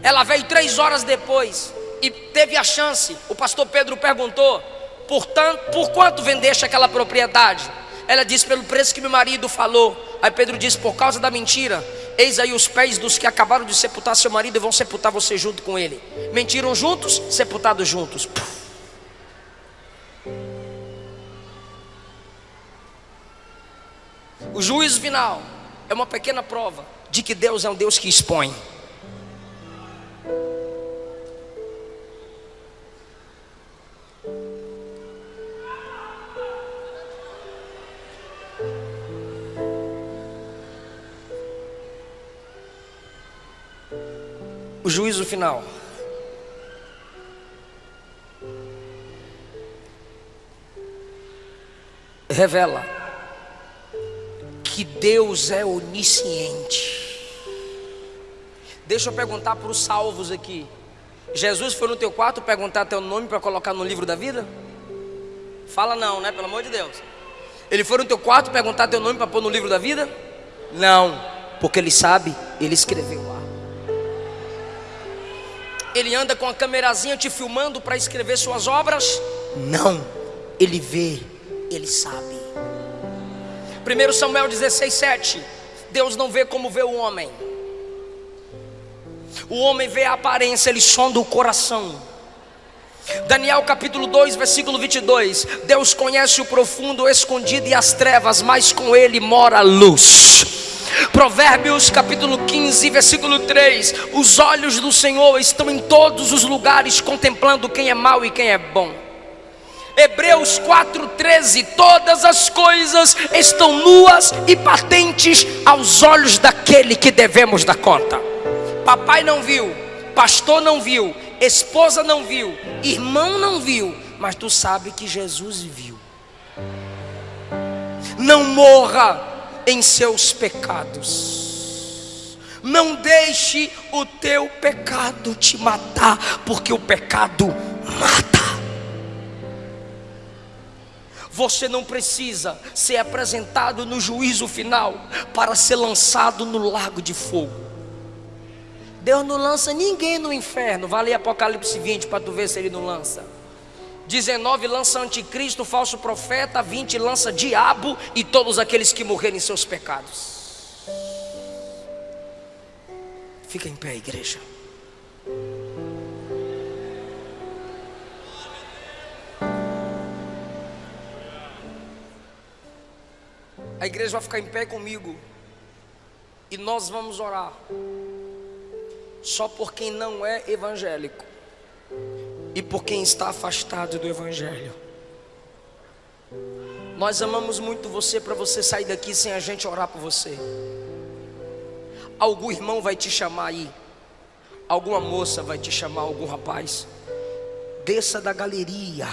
Ela veio três horas depois e teve a chance. O pastor Pedro perguntou: por, tanto, por quanto vendeste aquela propriedade? Ela disse: pelo preço que meu marido falou. Aí Pedro disse: por causa da mentira, Eis aí os pés dos que acabaram de sepultar seu marido e vão sepultar você junto com ele. Mentiram juntos, sepultados juntos. O juízo final é uma pequena prova de que Deus é um Deus que expõe. O juízo final. Revela que Deus é onisciente. Deixa eu perguntar para os salvos aqui. Jesus foi no teu quarto perguntar teu nome para colocar no livro da vida? Fala não, né? Pelo amor de Deus. Ele foi no teu quarto perguntar teu nome para pôr no livro da vida? Não, porque ele sabe, ele escreveu. Ele anda com a câmerazinha te filmando para escrever suas obras? Não, ele vê, ele sabe. 1 Samuel 16, 7. Deus não vê como vê o homem. O homem vê a aparência, ele sonda o coração. Daniel capítulo 2, versículo 22. Deus conhece o profundo, o escondido e as trevas, mas com ele mora a luz. Provérbios capítulo 15, versículo 3: Os olhos do Senhor estão em todos os lugares, contemplando quem é mau e quem é bom. Hebreus 4,13: Todas as coisas estão nuas e patentes aos olhos daquele que devemos dar conta. Papai não viu, pastor não viu, esposa não viu, irmão não viu, mas tu sabe que Jesus viu. Não morra em seus pecados. Não deixe o teu pecado te matar, porque o pecado mata. Você não precisa ser apresentado no juízo final para ser lançado no lago de fogo. Deus não lança ninguém no inferno. Vale Apocalipse 20 para tu ver se ele não lança. 19 lança anticristo, falso profeta, 20 lança diabo e todos aqueles que morrerem em seus pecados. Fica em pé, igreja. A igreja vai ficar em pé comigo. E nós vamos orar. Só por quem não é evangélico e por quem está afastado do Evangelho. Nós amamos muito você para você sair daqui sem a gente orar por você. Algum irmão vai te chamar aí, alguma moça vai te chamar, algum rapaz. Desça da galeria,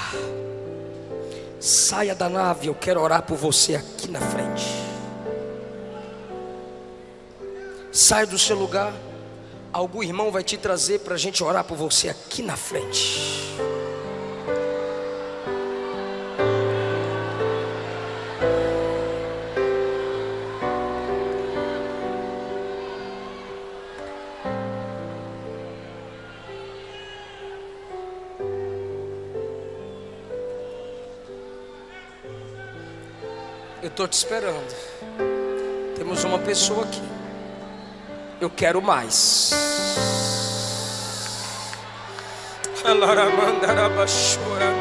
saia da nave, eu quero orar por você aqui na frente. Saia do seu lugar algum irmão vai te trazer para a gente orar por você aqui na frente. Eu estou te esperando. Temos uma pessoa aqui. Eu quero mais. Aleluia.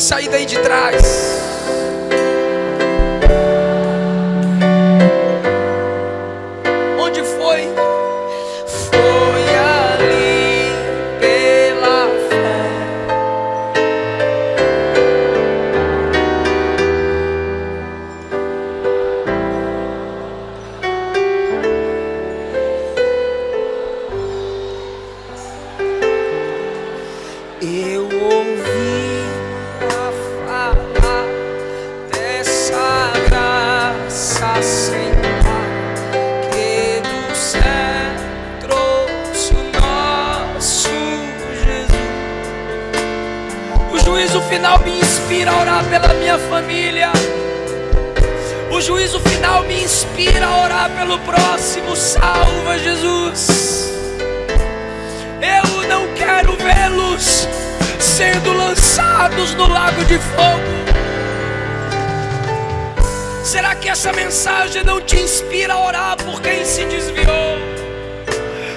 Sair daí de juízo final me inspira a orar pela minha família. O juízo final me inspira a orar pelo próximo. Salva Jesus. Eu não quero vê-los sendo lançados no lago de fogo. Será que essa mensagem não te inspira a orar por quem se desviou?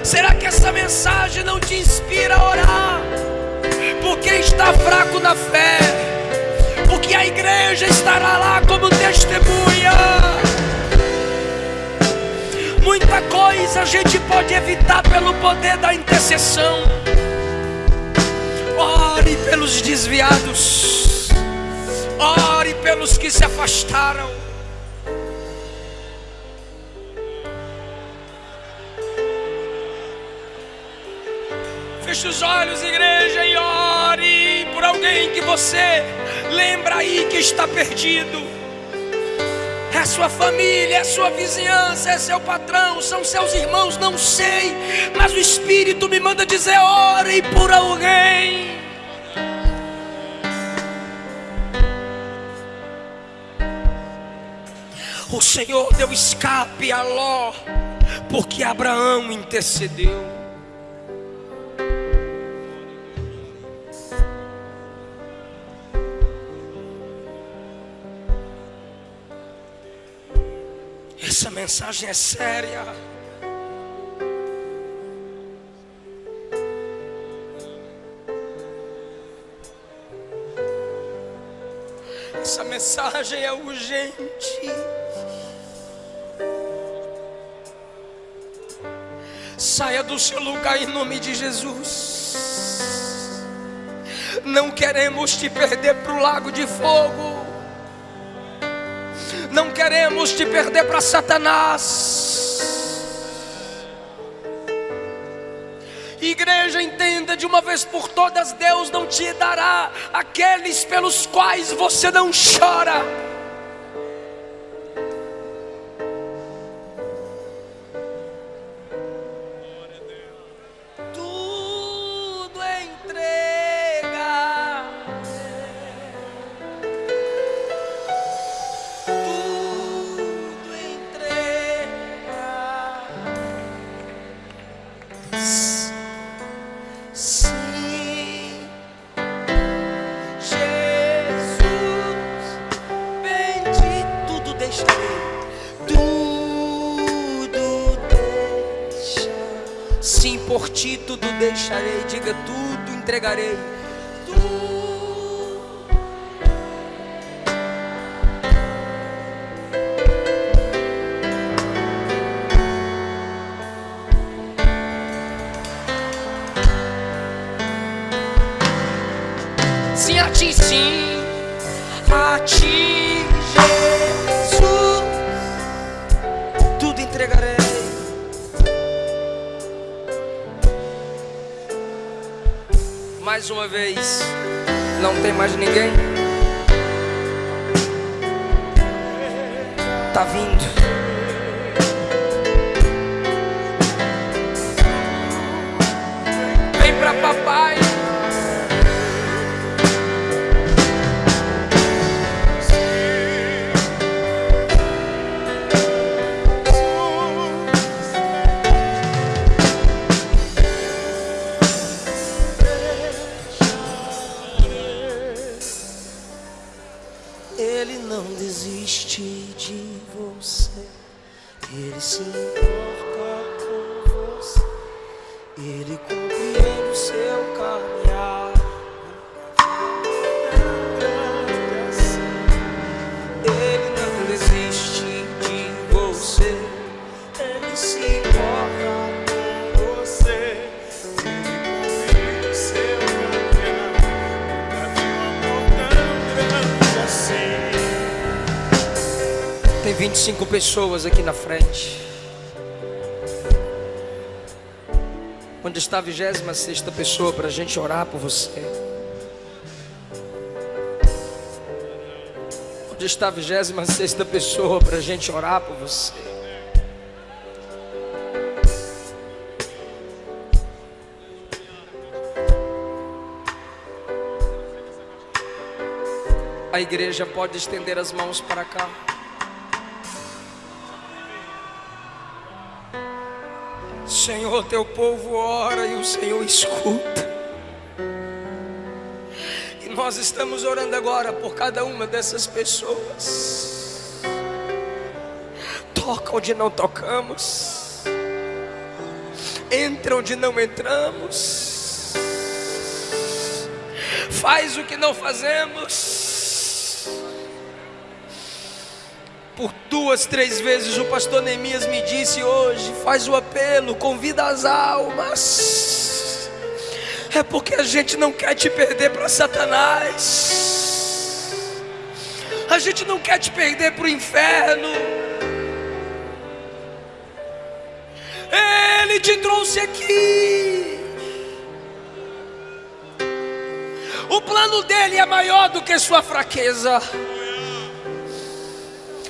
Será que essa mensagem não te inspira a orar por quem está fraco na fé? Porque a igreja estará lá como testemunha. Muita coisa a gente pode evitar pelo poder da intercessão. Ore pelos desviados. Ore pelos que se afastaram. Feche os olhos, igreja, e ore por alguém que você lembra aí que está perdido. É sua família, é sua vizinhança, é seu patrão, são seus irmãos, não sei, mas o Espírito me manda dizer: ore por alguém. O Senhor deu escape a Ló, porque Abraão intercedeu. Mensagem é séria. Essa mensagem é urgente. Saia do seu lugar em nome de Jesus. Não queremos te perder para o lago de fogo não queremos te perder para Satanás. Igreja, entenda de uma vez por todas: Deus não te dará aqueles pelos quais você não chora. Pessoas aqui na frente. Onde está a 26 pessoa para a gente orar por você? Onde está a 26 pessoa para a gente orar por você? A igreja pode estender as mãos para cá. Senhor, teu povo ora e o Senhor escuta. E nós estamos orando agora por cada uma dessas pessoas. Toca onde não tocamos. Entra onde não entramos. Faz o que não fazemos. Por duas, três vezes o pastor Neemias me disse hoje: faz o apelo, convida as almas. É porque a gente não quer te perder para Satanás. A gente não quer te perder para o inferno. Ele te trouxe aqui. O plano dele é maior do que sua fraqueza.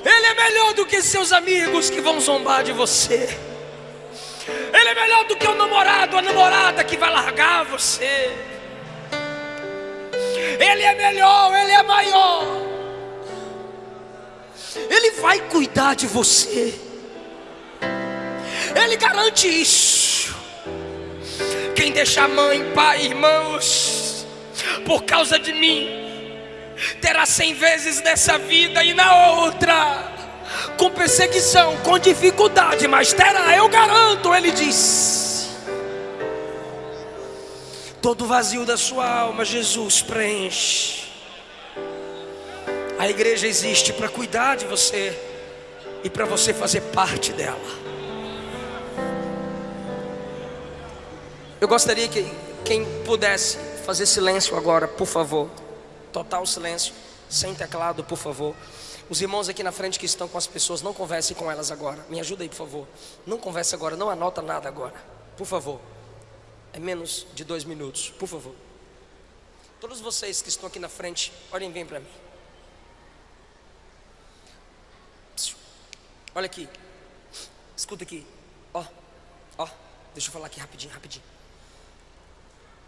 Ele é melhor do que seus amigos que vão zombar de você. Ele é melhor do que o namorado, a namorada que vai largar você. Ele é melhor, ele é maior. Ele vai cuidar de você. Ele garante isso. Quem deixa mãe, pai, irmãos, por causa de mim, terá cem vezes nessa vida e na outra, com perseguição, com dificuldade, mas terá, eu garanto, ele diz. Todo vazio da sua alma, Jesus preenche. A igreja existe para cuidar de você e para você fazer parte dela. Eu gostaria que quem pudesse fazer silêncio agora, por favor. Total silêncio, sem teclado, por favor. Os irmãos aqui na frente que estão com as pessoas, não converse com elas agora. Me ajuda aí, por favor. Não converse agora, não anota nada agora. Por favor. É menos de dois minutos, por favor. Todos vocês que estão aqui na frente, olhem bem para mim. Olha aqui. Escuta aqui. Ó, ó. Deixa eu falar aqui rapidinho, rapidinho.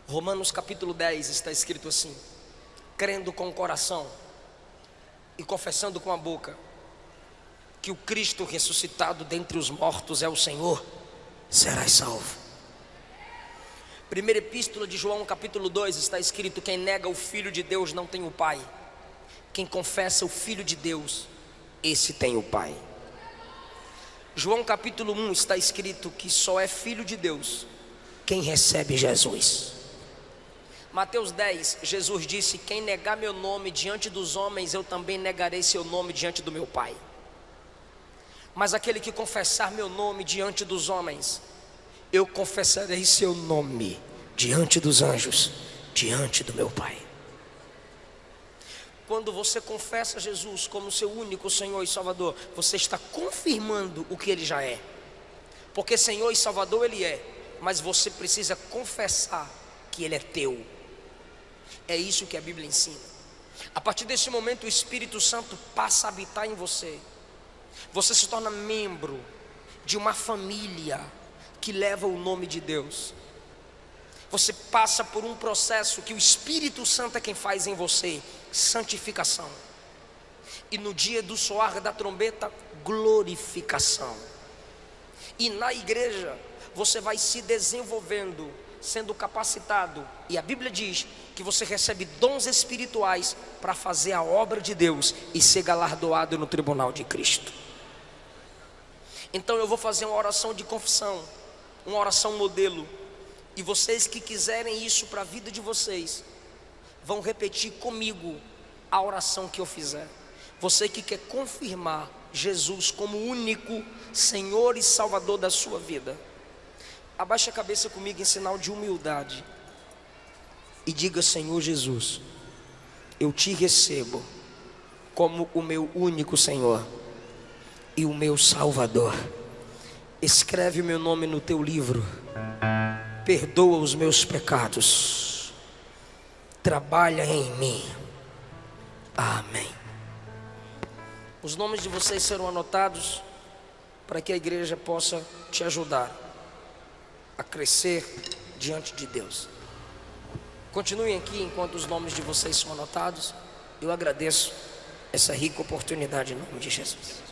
Romanos capítulo 10 está escrito assim: crendo com o coração e confessando com a boca que o Cristo ressuscitado dentre os mortos é o Senhor, serás salvo. Primeira epístola de João, capítulo 2, está escrito: Quem nega o Filho de Deus não tem o Pai, quem confessa o Filho de Deus, esse tem o Pai. João capítulo 1 está escrito que só é filho de Deus quem recebe Jesus. Mateus 10, Jesus disse: Quem negar meu nome diante dos homens, eu também negarei seu nome diante do meu Pai. Mas aquele que confessar meu nome diante dos homens, eu confessarei seu nome diante dos anjos, diante do meu Pai. quando você confessa Jesus como seu único Senhor e Salvador, você está confirmando o que ele já é. Porque Senhor e Salvador ele é, mas você precisa confessar que ele é teu. É isso que a Bíblia ensina. A partir desse momento, o Espírito Santo passa a habitar em você. Você se torna membro de uma família que leva o nome de Deus. Você passa por um processo que o Espírito Santo é quem faz em você santificação. E no dia do soar da trombeta, glorificação. E na igreja, você vai se desenvolvendo, sendo capacitado. E a Bíblia diz que você recebe dons espirituais para fazer a obra de Deus e ser galardoado no tribunal de Cristo. Então eu vou fazer uma oração de confissão, uma oração modelo e vocês que quiserem isso para a vida de vocês, vão repetir comigo a oração que eu fizer. Você que quer confirmar Jesus como único Senhor e Salvador da sua vida, abaixe a cabeça comigo em sinal de humildade e diga: Senhor Jesus, eu te recebo como o meu único Senhor e o meu Salvador. Escreve o meu nome no teu livro perdoa os meus pecados, trabalha em mim. Amém. Os nomes de vocês serão anotados para que a igreja possa te ajudar a crescer diante de Deus. Continuem aqui enquanto os nomes de vocês são anotados. Eu agradeço essa rica oportunidade em nome de Jesus.